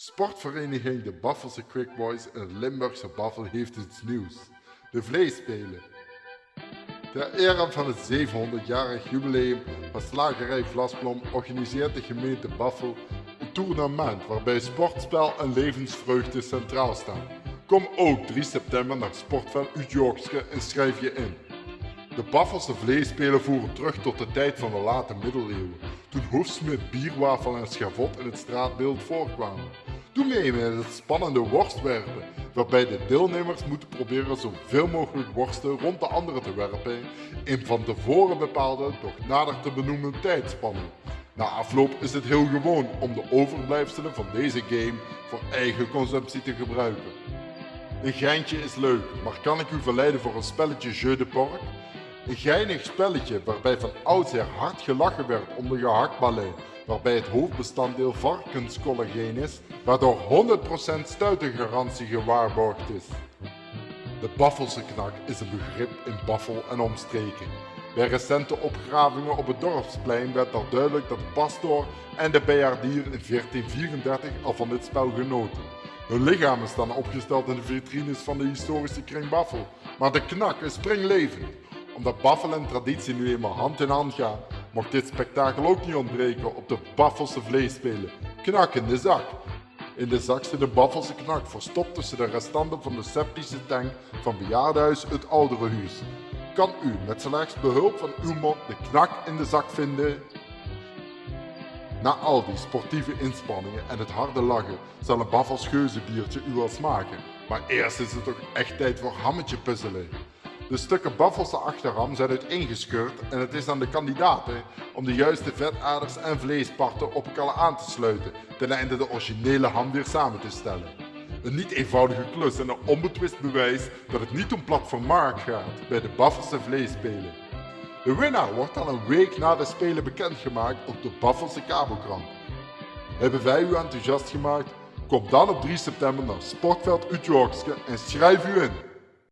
Sportvereniging de Baffelse Quick Boys in Limburgse Baffel heeft iets nieuws. De vleespelen. Ter ere van het 700-jarig jubileum van Slagerij Vlasblom organiseert de gemeente Baffel een tournament waarbij sportspel en levensvreugde centraal staan. Kom ook 3 september naar Sportveld Utjorkske en schrijf je in. De Baffelse vleespelen voeren terug tot de tijd van de late middeleeuwen, toen hoefsmid, bierwafel en schavot in het straatbeeld voorkwamen. Doe mee met het spannende worstwerpen, waarbij de deelnemers moeten proberen zoveel mogelijk worsten rond de anderen te werpen in van tevoren bepaalde, doch nader te benoemen tijdspannen. Na afloop is het heel gewoon om de overblijfselen van deze game voor eigen consumptie te gebruiken. Een geintje is leuk, maar kan ik u verleiden voor een spelletje Jeu de Porc? Een geinig spelletje waarbij van oudsher hard gelachen werd om de waarbij het hoofdbestanddeel varkenscollageen is, waardoor 100% stuitengarantie gewaarborgd is. De Baffelse knak is een begrip in Baffel en omstreken. Bij recente opgravingen op het dorpsplein werd al duidelijk dat de pastoor en de bijaardier in 1434 al van dit spel genoten. Hun lichamen staan opgesteld in de vitrines van de historische kring Baffel, maar de knak is springlevend omdat Baffel en traditie nu eenmaal hand in hand gaan, mocht dit spektakel ook niet ontbreken op de Baffelse vleespelen. Knak in de zak. In de zak zit de Baffelse knak verstopt tussen de restanten van de septische tank van bejaardenhuis het Oudere Huis. Kan u met slechts behulp van uw mond de knak in de zak vinden? Na al die sportieve inspanningen en het harde lachen zal een Baffels geuzenbiertje u wel smaken. Maar eerst is het toch echt tijd voor hammetje puzzelen. De stukken baffelse achterham zijn uiteengescheurd en het is aan de kandidaten om de juiste vetaders en vleesparten op elkaar aan te sluiten, ten einde de originele ham weer samen te stellen. Een niet eenvoudige klus en een onbetwist bewijs dat het niet om platform Mark gaat bij de Baffelse vleespelen. De winnaar wordt al een week na de Spelen bekendgemaakt op de Baffelse kabelkrant. Hebben wij u enthousiast gemaakt? Kom dan op 3 september naar Sportveld Utrechtske en schrijf u in.